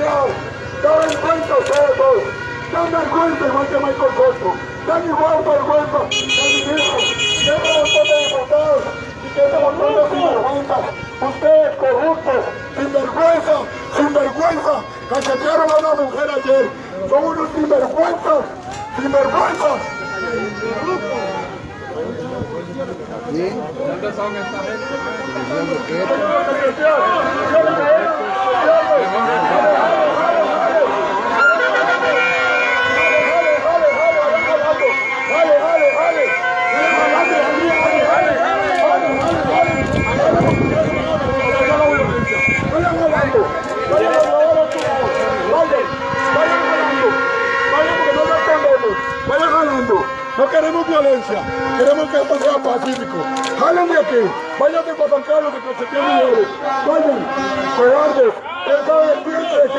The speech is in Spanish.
corrupción, daban cuenta todos, dan vergüenza igual que Michael Cosco, dan igual vergüenza el ministro, que montón de diputados y que ese montón de sinvergüenzas, ustedes corruptos, sinvergüenza, sinvergüenza, cachetearon a una mujer ayer, son unos sinvergüenzas, sinvergüenzas. ¿Sí? ¿Dónde son esta gente? Jalando. No queremos violencia, queremos que esto sea pacífico. Jalen de aquí, váyanse para San Carlos de Concepción Mujeres. Vayan, cobardes, esa es siempre,